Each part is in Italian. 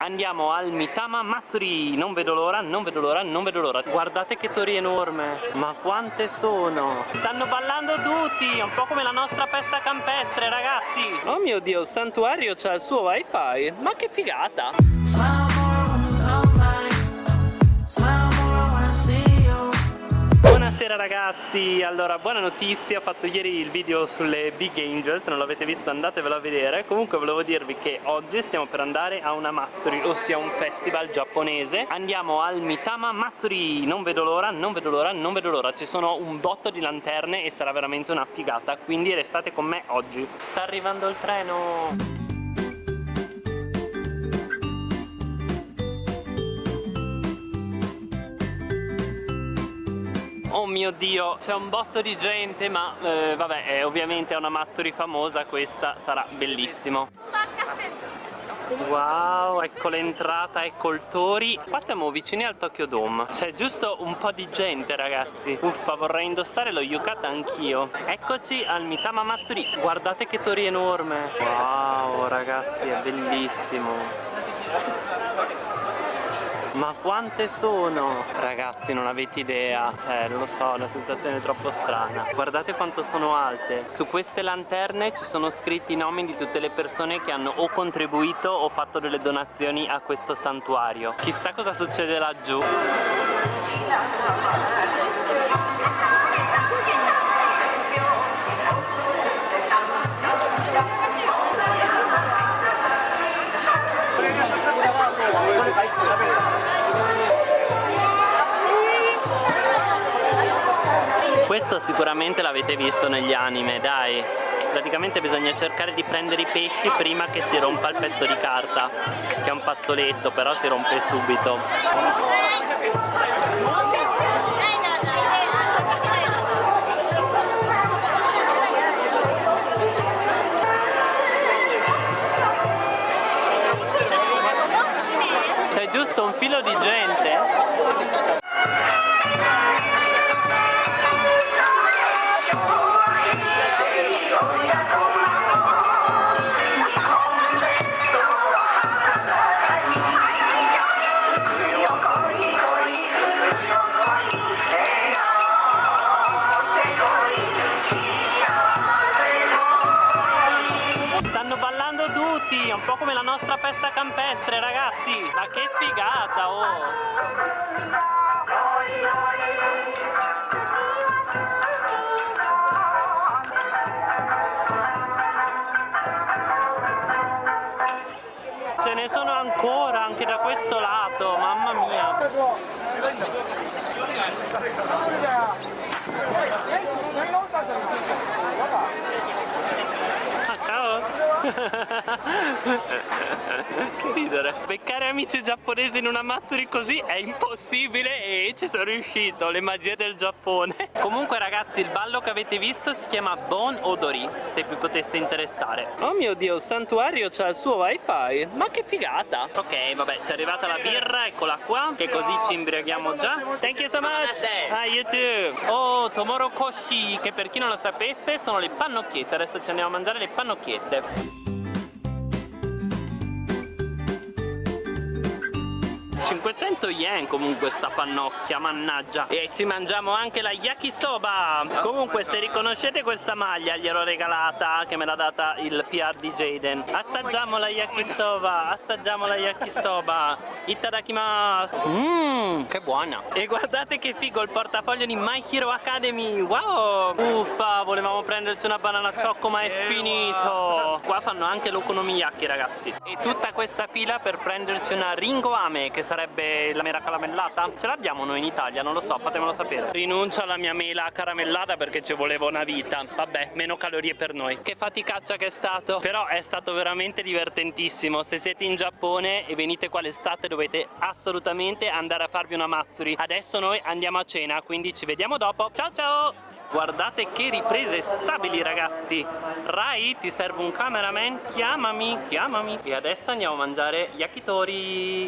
Andiamo al Mitama Matsuri. Non vedo l'ora, non vedo l'ora, non vedo l'ora. Guardate che tori enorme. Ma quante sono? Stanno ballando tutti Un po' come la nostra festa campestre ragazzi. Oh mio dio, il santuario c'ha il suo wifi. Ma che figata Buonasera ragazzi, allora buona notizia, ho fatto ieri il video sulle Big Angels, se non l'avete visto andatevelo a vedere. Comunque volevo dirvi che oggi stiamo per andare a una Matsuri, ossia un festival giapponese. Andiamo al Mitama Matsuri, non vedo l'ora, non vedo l'ora, non vedo l'ora. Ci sono un botto di lanterne e sarà veramente una figata, quindi restate con me oggi. Sta arrivando il treno! Oh mio dio, c'è un botto di gente ma eh, vabbè, eh, ovviamente è una Matsuri famosa, questa sarà bellissimo. Wow, ecco l'entrata, ecco il Tori. Qua siamo vicini al Tokyo Dome. C'è giusto un po' di gente ragazzi. Uffa, vorrei indossare lo yukata anch'io. Eccoci al Mitama Matsuri. Guardate che Tori enorme. Wow ragazzi, è bellissimo ma quante sono? Ragazzi non avete idea. Cioè non lo so, è una sensazione troppo strana. Guardate quanto sono alte. Su queste lanterne ci sono scritti i nomi di tutte le persone che hanno o contribuito o fatto delle donazioni a questo santuario. Chissà cosa succede laggiù Sicuramente l'avete visto negli anime, dai. Praticamente bisogna cercare di prendere i pesci prima che si rompa il pezzo di carta che è un fazzoletto però si rompe subito tutti, un po' come la nostra festa campestre ragazzi. Ma che figata oh. Ce ne sono ancora anche da questo lato, mamma mia Ah, ciao! Che ridere! Beccare amici giapponesi in una Matsuri così è impossibile e ci sono riuscito, le magie del Giappone! Comunque ragazzi, il ballo che avete visto si chiama Bon Odori, se vi potesse interessare. Oh mio dio, il santuario c'ha il suo wifi! Ma che figata! Ok, vabbè, ci è arrivata la birra, eccola qua, che così ci imbriaghiamo già. Thank you so much! Ah, you too! Oh, Tomoro Koshi, che per chi non lo sapesse sono le pannocchiette, adesso ci andiamo a mangiare le pannocchiette. 500 yen comunque sta pannocchia, mannaggia. E ci mangiamo anche la yakisoba. Comunque se riconoscete questa maglia gliel'ho regalata Che me l'ha data il PR di Jaden. Assaggiamo la yakisoba Assaggiamo la yakisoba. Itadakimasu Mmm, che buona. E guardate che figo il portafoglio di My Hero Academy. Wow. Uffa, volevamo prenderci una banana ciocco ma è finito. Qua fanno anche l'okonomiyaki ragazzi. E tutta questa fila per prenderci una ringoame Che sarebbe la mela caramellata? Ce l'abbiamo noi in Italia, non lo so, fatemelo sapere. Rinuncio alla mia mela caramellata perché ci voleva una vita. Vabbè, meno calorie per noi. Che faticaccia che è stato. Però è stato veramente divertentissimo. Se siete in Giappone e venite qua l'estate dovete assolutamente andare a farvi una Matsuri. Adesso noi andiamo a cena, quindi ci vediamo dopo. Ciao ciao! Guardate che riprese stabili ragazzi. Rai ti serve un cameraman? Chiamami, chiamami. E adesso andiamo a mangiare yakitori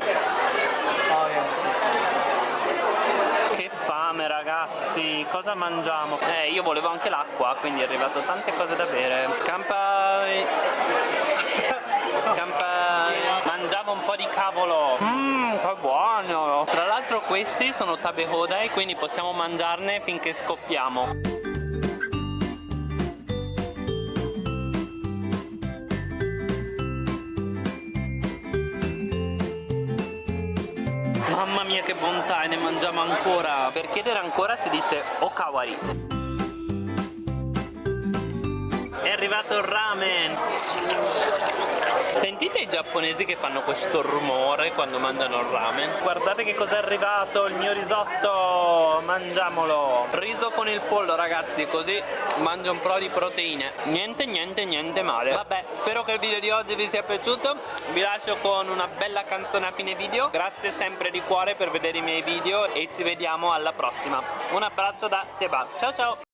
Che fame ragazzi Cosa mangiamo? Eh io volevo anche l'acqua Quindi è arrivato tante cose da bere. Kampai Kampai Mangiamo un po' di cavolo. Mmm, che buono. Tra l'altro questi sono tabe hodai Quindi possiamo mangiarne finché scoppiamo Mamma mia che bontà e ne mangiamo ancora. Per chiedere ancora si dice okawari. È arrivato il ramen Sentite i giapponesi che fanno questo rumore quando mangiano il ramen? Guardate che cos'è arrivato, il mio risotto! Mangiamolo! Riso con il pollo ragazzi, così mangio un po' di proteine. Niente, niente, niente male. Vabbè, spero che il video di oggi vi sia piaciuto. Vi lascio con una bella canzone a fine video. Grazie sempre di cuore per vedere i miei video e ci vediamo alla prossima. Un abbraccio da Seba. Ciao ciao!